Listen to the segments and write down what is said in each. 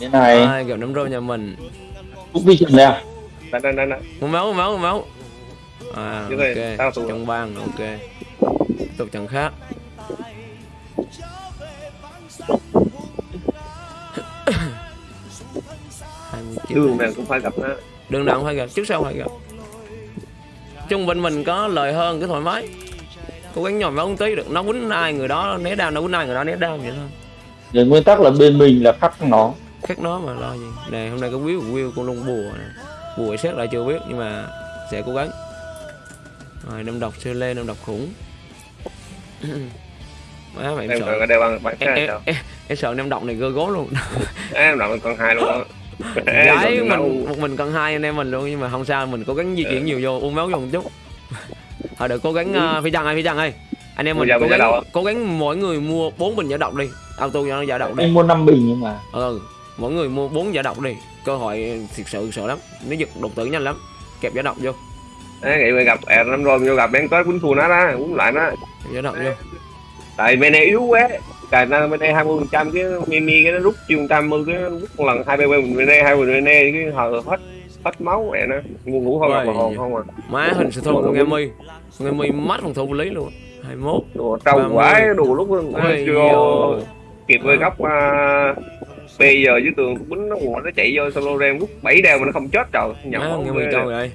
Thế này, à, gặp nấm rô nhà mình. Phúc đi chừng đây à? Đây, đây, đây, đây. một máu một máu một máu. À tao ok trận bang ok. Tiếp tục trận khác. Đường này cũng phải gặp nó. đường nào cũng phải gặp. Trước sau phải gặp. Chung bên mình có lời hơn cái thoải mái. Cố gắng nhòm máu một tí được. Nó quýnh ai người đó né đau nó quýnh ai người đó né đau vậy thôi. Về nguyên tắc là bên mình là khắc nó khác nó mà lo gì. Nè hôm nay có will của will con lông bùa nè. Bùa xét lại chưa biết nhưng mà sẽ cố gắng. Rồi năm độc sơ lê năm độc khủng. Má mày em Em sợ. đeo bằng bạn em, em, em, em sợ năm độc này gơ gố luôn. Em làm còn hai luôn Rồi, mình một mình cần hai anh em mình luôn nhưng mà không sao mình cố gắng di chuyển nhiều vô uống máu vô một chút. Thôi được cố gắng uh, phi trăng ơi phi trăng ơi. Anh em mình cố gắng cố gắng mỗi người mua bốn bình giả độc đi. Auto cho nó giả độc đi. Anh mua 5 bình nhưng mà. Ừ mỗi người mua bốn giả độc đi. Cơ hội thiệt sự sợ lắm. Nó giật đột tử nhanh lắm. Kẹp giả độc vô. Đấy, nghĩ mình gặp ẹt lắm rồi, vô gặp Ben tới quýnh thua nó đó, quýnh lại nó. giả độc vô. Tại bên này yếu quá. Cài nó bên đây 20% cái Mimi cái nó rút chiêu 180 cái nó rút một lần hai bên bên đây hai bên bên đây cái hờ hết hết máu mẹ nó. Ngu ngủ không mà hồn không à. Má hình sự thua con em mi con em mi mắt phòng thủ lý luôn. 21 đồ trâu mươi. quái đồ lúc chưa kịp với góc uh, bây giờ dưới tường quýnh nó ngủ nó chạy vô solo rem rút bảy đeo mà nó không chết trời. Con em mi trâu rồi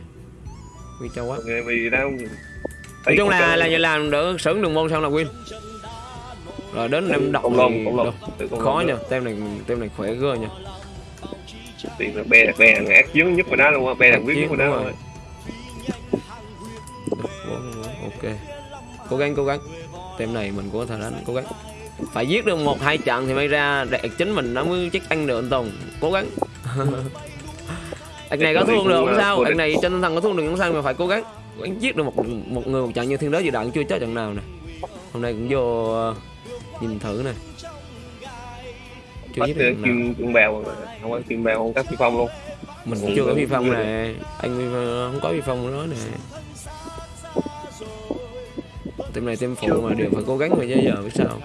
mi trâu quá. Nghe vì đâu nói chung là là vậy làm đỡ sướng đường môn xong là win rồi đến em thì lông. khó nha tem này tem này khỏe gơ nha tiền là bè bè thằng ác chiến nhất của nó luôn á bè Ác quyết nhất của nó rồi. ok. Cố gắng cố gắng. Tem này mình có thể đánh cố gắng phải giết được một hai trận thì may ra đạt chính mình nó mới chắc ăn được anh Tùng. Cố gắng. Anh này có thua được không sao. Anh này trên tinh thần có thua được không sao mà phải cố gắng. Gắng giết được một một người một trận như thiên đế dự đạn chưa chết trận nào nè. Hôm nay cũng vô ờ, nhìn thử nè. Chưa giết được kim kim bèo không có kim bèo không có phi phong luôn. Mình cũng chưa có phi phong nè. anh Phong không có phi phong nữa nè. Team này team phụ mà đều phải cố gắng rồi chứ giờ biết sao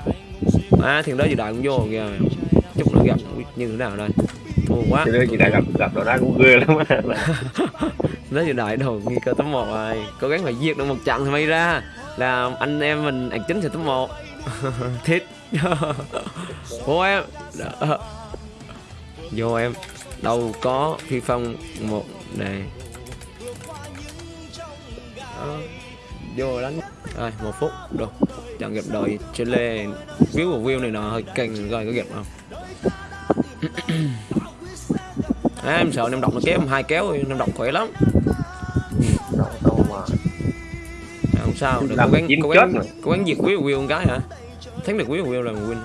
à thiên đó gì đại cũng vô kìa. Chút nữa gặp như thế nào đây? Thua quá. Thì chị đã gặp gặp đó cũng ghê lắm nó gì đại đồ nguy cơ top một rồi. Cố gắng phải diệt được một trận thì may ra. Là anh em mình ạc chính sẽ top một. Thiết vô em. Đó. vô em. Đâu có phi phong một này. Đó. vô đánh rồi một phút được. Trận gặp đội Chile view của view này nó hơi căng rồi có gặp không à, em sợ năm độc nó kéo em hai kéo năm độc khỏe lắm. Đâu đâu mà À, không sao được cố gắng cố gắng cố gắng diệt quý Will một cái hả? Thắng được quý Will là một win.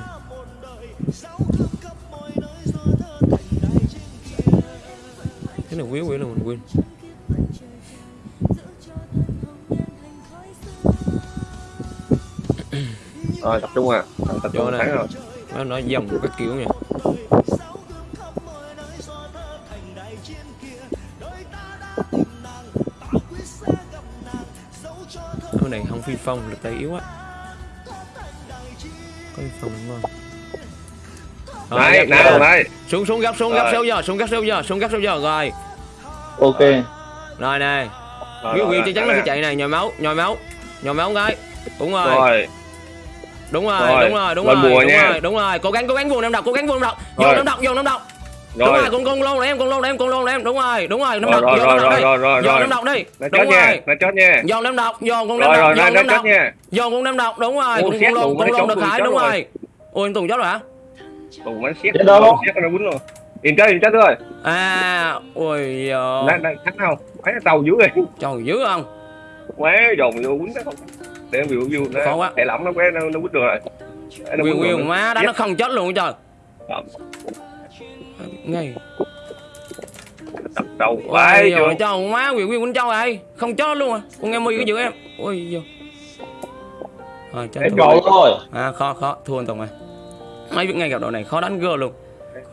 Thắng được quý Will là một win rồi tập trung à. Tập trung thắng rồi. Nó nói dòng các kiểu nha cái này không phi phong lực tay yếu quá có phi phong đúng không? Rồi, đấy nào đấy xuống xuống gấp xuống gấp sâu giờ xuống gấp sâu giờ xuống gấp sâu giờ rồi. Ok. Rồi này rồi, Will chắc chắn là phải chạy này nhồi máu nhồi máu nhồi máu cái. Đúng rồi, rồi đúng rồi Rồi, đúng rồi đúng rồi đúng nha. rồi đúng rồi. Cố gắng cố gắng vuông năm độc cố gắng vuông năm độc. Vô Rồi. năm độc vô năm độc. Đúng rồi rồi con con lôn em con lôn em con lôn em. Đúng rồi đúng rồi năm rồi độc rồi vô năm rồi độc rồi đi. rồi rồi vô rồi. năm độc đi. Đúng nha rồi. nó chết nha. Vô năm độc vô con năm rồi độc rồi vô năm độc. nha. Vô con năm độc đúng rồi. Con con lôn con lôn được hải đúng rồi. rồi. Ôi anh tùng chết rồi hả? Tùng máy xét đâu? xét nó quýnh luôn. Yên chết yên chết rồi. À ôi giờ đang đang thắng không? Mấy tàu dưới rồi trời dữ không? Quá dồn vô quýnh cái không để biểu view. Nó Khó quá. thẻ lỏng nó quá nó nó quýnh được rồi. Nó Will Will má đó nó không chết luôn trời. Không. ngay. Tập đầu chưa trời cho má Will Will quýnh châu rồi không chết luôn à. Con em mi cái giữ em. Ôi giờ rồi cho thua. thôi. À khó khó. Thua anh Tùng rồi mấy biết ngay gặp đội này khó đánh gơ luôn.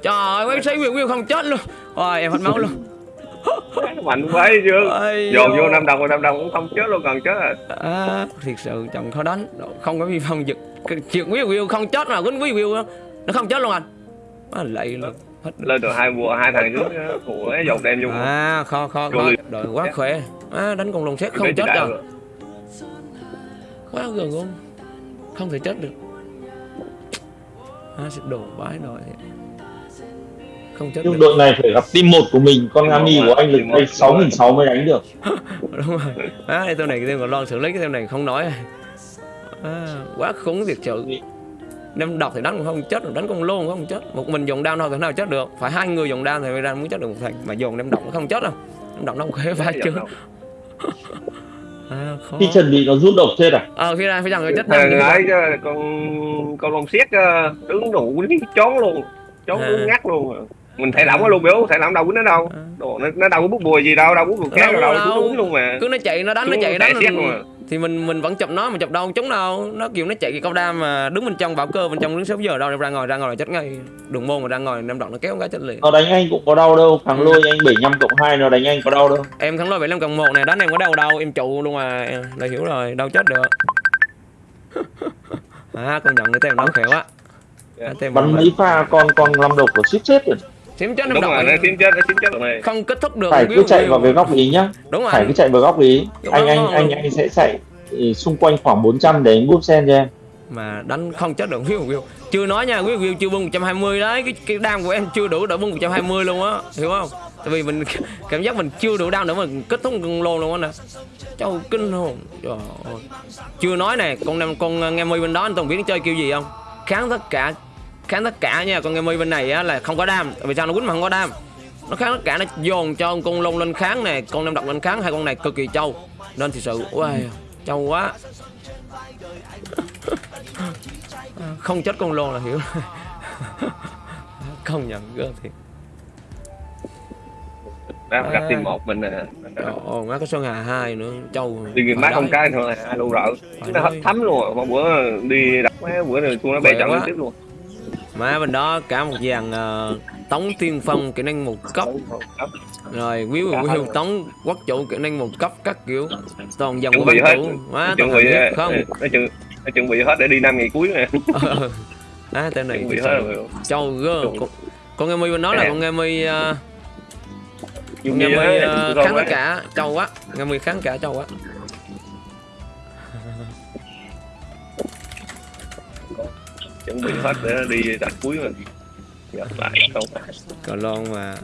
Trời ơi mấy sĩ Will Will không chết luôn. Rồi em hết máu luôn mạnh quá chưa? Ôi dồn vô năm đồng năm đồng cũng không chết luôn còn chết à? À, thiệt sự chồng khó đánh. Không có vi phong giật. Chuyện Will Will không chết mà quýnh Will Will nó không chết luôn anh. À, lạy luôn. Hết. Lên được hai mùa hai thằng trước á, của dòng đem vô. À kho kho kho. Rồi. đội quá khỏe. À, đánh con lồng xét không chết rồi. Quá gần luôn. Không thể chết được. À, sẽ đổ bãi đội không chết nhưng được đội này phải gặp team 1 của mình con Ami một của anh lực một tay mà. 6.600 mới đánh được. Đúng rồi. À, đây tên này cái tên còn lon xử lý cái tên này không nói. À, quá khủng thiệt sự. Đem đọc thì đánh cũng không chết đánh con lô cũng không chết. Một mình dùng đao đâu thể nào chết được. Phải hai người dùng đao thì mới ra mới chết được một thằng mà dùng đem đọc nó không chết đâu. Đem đọc nó không khế vai chưa à, khó. Khi chuẩn bị nó rút độc chết à? Ờ phía ra phía rằng người chết thằng ấy chứ, con con lồng xiết ờ, đứng đủ cái chón luôn. Chón À. đứng ngắt luôn mình thầy lỏng ở luôn biểu thầy lỏng đâu quýnh nó đâu. À. Đồ, nó, nó đâu có bút bùi gì đâu đâu bút bùi khác Đâu đâu đâu đâu. nó quýnh luôn mà. Cứ nó chạy nó đánh nó chạy đánh xiết luôn à. thì mình mình vẫn chụp nó mà chụp đâu chúng đâu nó kiểu nó chạy cái câu đam mà đứng bên trong bảo cơ bên trong đứng 6 giờ đâu ra ngồi ra ngồi là chết ngay. Đường môn mà ra ngồi năm đoạn nó kéo cái chết liền. Nó đánh anh cũng có đau đâu thằng lôi anh 75 cộng 2 nó đánh anh có đau đâu. Em thắng lôi 75 cộng 1 này đánh em có đau đâu em trụ luôn mà. Là hiểu rồi đâu chết được. À con nhận cái tem nó khỏe quá Dạ. Bắn mấy pha con con lâm độc của ship chết rồi xém chết năm đúng độc rồi này. tím chết nó tím chết rồi này không kết thúc được phải cứ chạy vào cái góc ý nhá. Đúng rồi. Phải cứ chạy vào góc ý. Đúng anh rồi, anh anh rồi. anh sẽ chạy ừ, xung quanh khoảng 400 để anh búp sen cho em. Mà đánh không chết được view view chưa nói nha quý view chưa bung 120 đấy. Cái cái đam của em chưa đủ để bung 120 luôn á. Hiểu không? Tại vì mình cảm giác mình chưa đủ đam để mình kết thúc con lô luôn á nè. Châu kinh hồn. Trời ơi. Chưa nói nè con năm con nghe mi bên đó anh tổng biết nó chơi kiểu gì không? Kháng tất cả kháng tất cả nha. Con mi bên này á là không có đam. Vì sao? Nó quýnh mà không có đam. Nó kháng tất cả nó dồn cho con lông lên kháng nè. Con năm độc lên kháng hai con này cực kỳ trâu. Nên thực sự wow, trâu quá. Không chết con lô là hiểu. Không nhận gơ thiệt. Gặp À. team một mình nè. Ơi, má có Sơn Hà hai nữa. Trâu. Đi người má không cái thôi hai luôn rợ. Nó thấm luôn rồi. một bữa đi đập mấy bữa này tôi nó bè trận tiếp luôn má bên đó cả một dàn ờ, tống tiên phong kỹ năng một cấp. Rồi quý Cả quý hiệu tống quốc chủ kỹ năng một cấp các kiểu. Toàn dòng chuẩn bị hết. Má chuẩn bị biết không? Nó chuẩn nó chuẩn bị hết để đi năm ngày cuối nè. Ờ. á tên này chuẩn bị hết rồi. Trâu gơ. Con, con nghe mi bên đó là con nghe mi ờ, dùng nghe mi ờ, tôi kháng cả trâu quá nghe mi kháng cả trâu quá chuẩn bị hết để đi đặt cuối rồi gặp lại không? Cờ lon mà.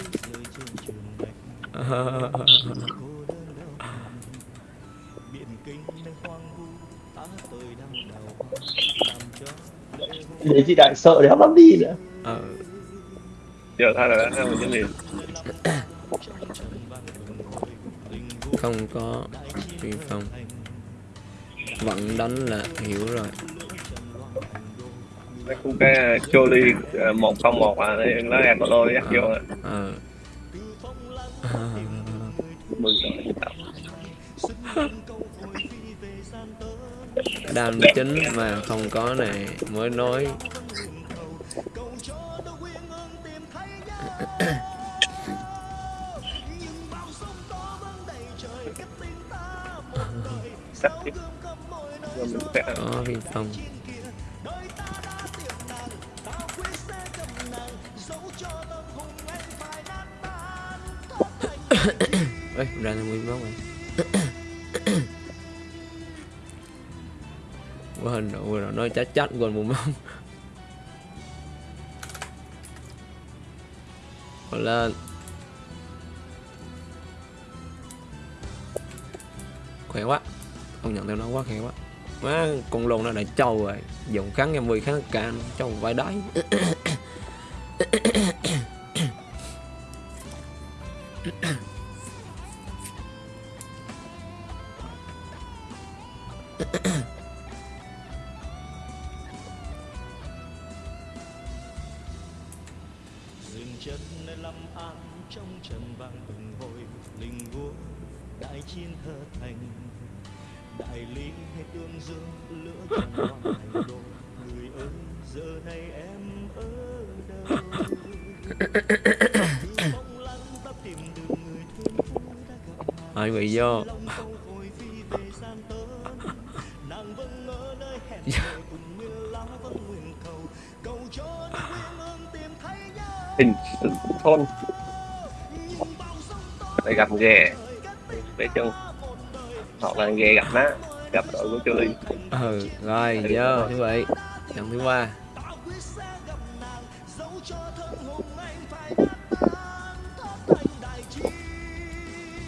Để chị đại sợ đéo lắm đi nữa. Ờ. Giờ thay là đã mình liền. Không có vi phong. Vẫn đánh là hiểu rồi cái khu cái không một à để nó em có lôi dắt vô à. ờ. Mừng rồi đam chính mà không có này mới nói. Sắp tiếp. Có vi phong Ê, ra là nguyên máu rồi. Quá hình độ rồi nói chắc chắn còn một máu, Còn lên Khỏe quá. Không nhận theo nó quá khỏe quá. Má con lồn nó đã trâu rồi. Dùng kháng em 10 kháng can Trâu vai đáy. Dừng chân nơi lâm an trong trần vang từng hồi linh vua đại chiến thơ thành. Đại lý hay tương dương lửa trong hoàng thành đô người ơi, giờ này em ơi. Ương tìm thấy nhau hình thôn để gặp ghè. Để chân hoặc là ghè gặp má. Gặp đội của chơi ừ rồi vô như vậy trận thứ ba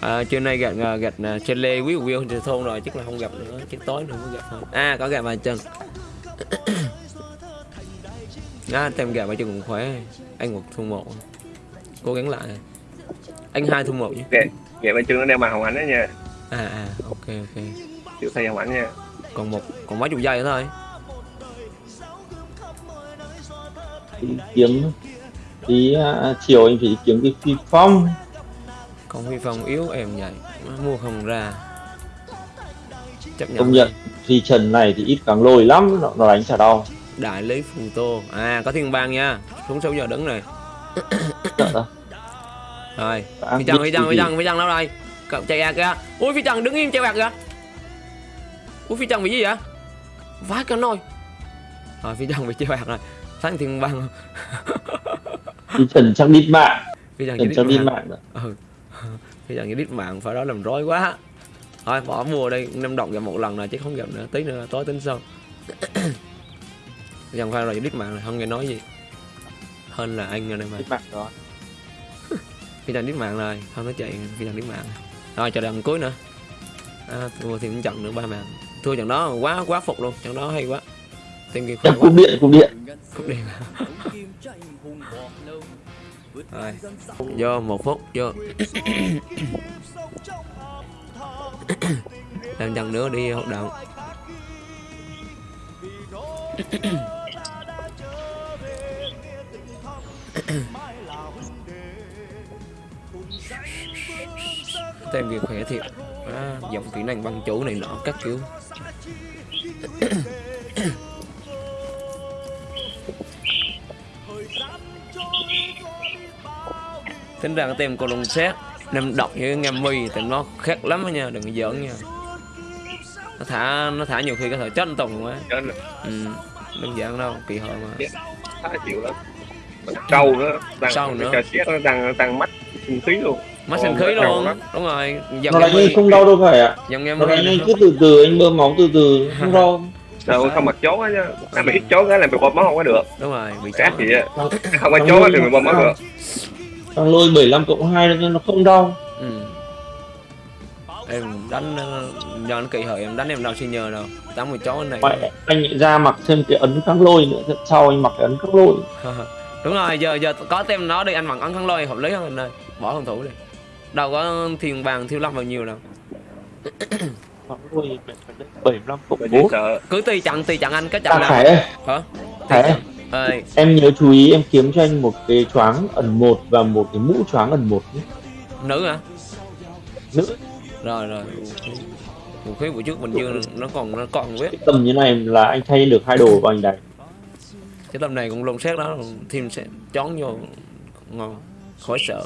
à, trưa nay gặp à, gặp trên lê quý Will trên thôn rồi chắc là không gặp nữa. Chắc tối nữa mới gặp thôi. À có gặp vài chân à, tem gặp vài chân cũng khỏe. Anh một thôn một. Cố gắng lại. Anh hai thôn một nhé. Ghè ghè bên chân nó đeo màn hồng ảnh đó nha. À à ok ok. Chịu thay hồng ảnh nha. Còn một còn mấy chục giây nữa thôi. Đi kiếm tí à, chiều anh phải đi kiếm cái phi phong còn huy phong yếu em vậy mua không ra. Chấp nhận công nhận phi trần này thì ít càng lôi lắm. Nó, nó đánh chả đau. Đại lý phù tô. À có thiên bang nha. Xuống 6 giờ đứng này. Sợ đó rồi. Đã phi trần phi trần phi trần phi trần đâu đây cậu chạy à kìa. Ui phi trần đứng im chạy bạc kìa. Ui phi trần bị gì vậy? Vãi cả nồi rồi phi trần bị chạy bạc rồi. Sáng thiên bang. Phi trần chắc đít mạng. Phi trần chắc đít mạng rồi. ừ phi trần chỉ đít mạng phải đó làm rối quá. Thôi bỏ mua đây năm đồng gặp một lần rồi chứ không gặp nữa. Tí nữa tối tính sau. Trần phải rồi đít mạng rồi không nghe nói gì. Hơn là anh rồi đây mà. Đít mạng đó phi đít mạng rồi không nói chạy phi đít mạng. Rồi chờ đằng cuối nữa. À, thua thêm trận nữa ba mạng. Thua trận đó quá quá phục luôn. Trận đó hay quá. Team kia khỏe cúp điện cúp điện. Cúp điện rồi. Vô một phút vô. Làm trận nữa đi hoạt động tem kia khỏe thiệt. À, giọng kỹ năng băng chủ này nọ các kiểu tính ra cái tem cô lông xét nem độc như ngâm mi thì nó khác lắm đó nha đừng có giỡn nha. Nó thả nó thả nhiều khi có thể chết tùng quá. Cho nên ừ. đơn giản đâu kỳ hợt mà. Khá chịu lắm. Trâu nữa tăng Trâu nữa. xét nó tăng tăng mắt sinh khí luôn. Mắt sinh khí luôn đúng rồi. Dòng nó mi không đau đâu phải ạ. Dòng này anh cứ từ từ anh bơm máu từ từ không đau. Đâu không mặc chốt á chứ? Làm ít chốt á làm bị bơm máu không có được. Đúng rồi bị sát gì á? Không có chốt á thì bị bơm máu được thằng lôi 75 cộng 2 nên nó không đau. Ừ. em đánh ờ, do nó kỳ hợt em đánh em đâu xin nhờ đâu. Đánh một chó này. Vậy anh ra mặc thêm cái ấn kháng lôi nữa Thật sau anh mặc cái ấn kháng lôi? Đúng rồi giờ giờ có tem nó đi anh bằng ấn khăn lôi hợp lý hơn anh ơi. Bỏ phòng thủ đi. Đâu có thiền bàn thiêu lâm bao nhiêu đâu. Kháng lôi 75 cộng Mình chỉ 4 sợ cứ tùy chặn tùy chặn anh cái chặn nào hả? Ơi ơi em nhớ chú ý em kiếm cho anh một cái choáng ẩn một và một cái mũ choáng ẩn một nhé. Nữ hả? Nữ. Rồi rồi. Vũ khí buổi trước bình dương nó còn nó còn biết. Cái tầm như này là anh thay được hai đồ và anh đánh cái tầm này cũng lồng xét đó thêm sẽ chón vô ngon khỏi sợ.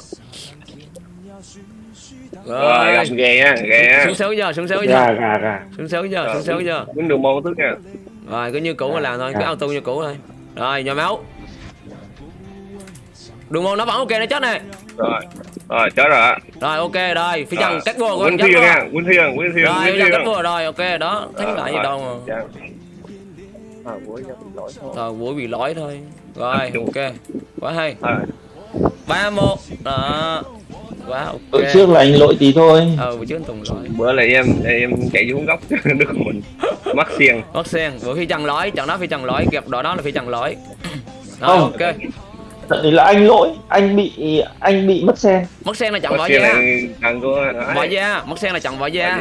Rồi. Gặp ghê á ghê á. Xuống xéo giờ xuống xéo giờ. Gà gà gà. Xuống xéo giờ xuống xéo giờ. quýnh đường môn thức nha. Rồi cứ như cũ mà làm thôi cứ auto như cũ thôi rồi nhồi máu. Đường môn nó vẫn ok nó chết này. Rồi rồi chết rồi rồi ok rồi. Phi trần Rồi. cắt bùa của quýnh anh chết thiên rồi nha quýnh thiên quýnh thiên rồi phi trần cắt bùa rồi. Ok đó. Thắng lại gì đâu mà. cuối cho mình lỗi thôi. buổi bị lỗi thôi. Rồi ok. Quá hay. Ba một đó. Quá ok. Bữa trước là anh lỗi tí thôi. Ờ buổi trước anh tùng lỗi. Bữa là em em chạy xuống góc đứt mình mắc xiên Mất sen, bữa khi trần lỗi, trận đó phi trần lỗi, gặp đội đó là phi trần lỗi. Rồi Không. ok. Trận đấy là anh lỗi anh bị anh bị mất sen Mất sen là trận xiên da. Bỏ da, mất sen là trận bỏ da.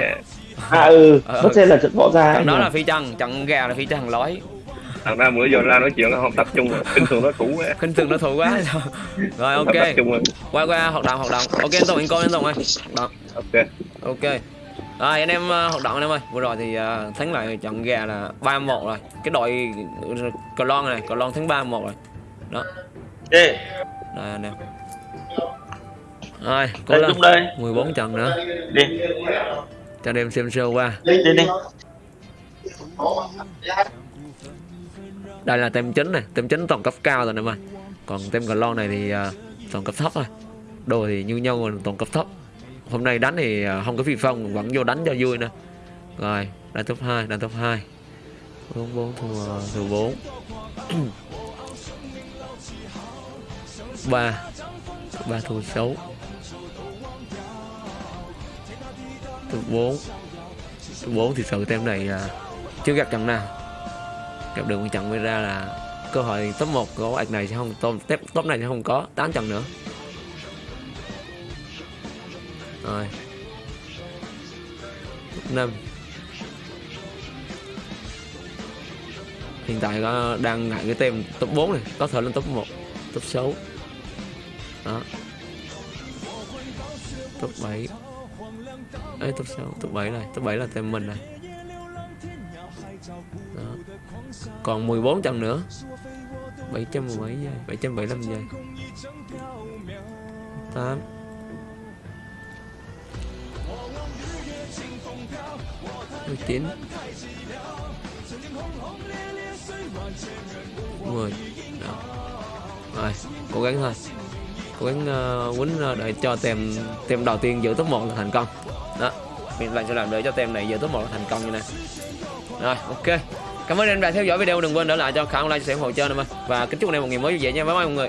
à ừ Ờ, mất sen là trận bỏ ra Trận anh đó là phi trần, trận gà là phi trần lỗi. thằng ra bữa giờ ra nói chuyện không tập trung rồi kinh thường nó cũ quá Khinh thường đối thủ quá. Rồi ok. trung rồi Qua qua hoạt động hoạt động. Ok anh Tùng anh coi anh Tùng ơi. Đó, ok ok. Rồi anh em uh, hoạt động anh em ơi. Vừa rồi thì uh, thắng lại trận gà là 3-1 rồi. Cái đội Cờ Lon này, Cờ Lon thắng 3-1 rồi. Đó. Đây anh em. Rồi, cố đây lên. lúc đây 14 trận nữa. đi Cho anh em xem show qua. đi đi đi đây là tem chính này tem chính toàn cấp cao rồi nè ơi còn tem cờ lon này thì à, toàn cấp thấp thôi đồ thì như nhau toàn cấp thấp hôm nay đánh thì à, không có phi phong vẫn vô đánh cho vui nè rồi đang top 2 đang top 2 bốn bốn thua thua bốn. Ba ba thua sáu. Thua bốn. Thua bốn thì sự tem này là chưa gặp trận nào. Gặp được một trận mới ra là cơ hội top 1 của ạc này sẽ không top, top này sẽ không có 8 trận nữa rồi. Năm. Hiện tại có đang ngại cái tem top 4 này có thể lên top 1 top 6 đó. Top 7 Ê, top 6 top 7 này top 7 là tem mình này. Đó. còn 14 trận nữa. 700 mấy giây 775 giây. 8 19 10 Đó. rồi cố gắng thôi. Cố gắng ờ, uh, quýnh uh, ờ, để cho tem tem đầu tiên giữ top 1 là thành công. Đó mình lại sẽ làm để cho tem này giữ top 1 là thành công như này. Rồi ok. Cảm ơn anh đã theo dõi video đừng quên để lại cho khả like chia sẻ ủng hộ chơi nè và kính chúc anh em một ngày mới vui vẻ nha. Bye bye mọi người.